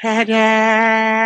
Ta-da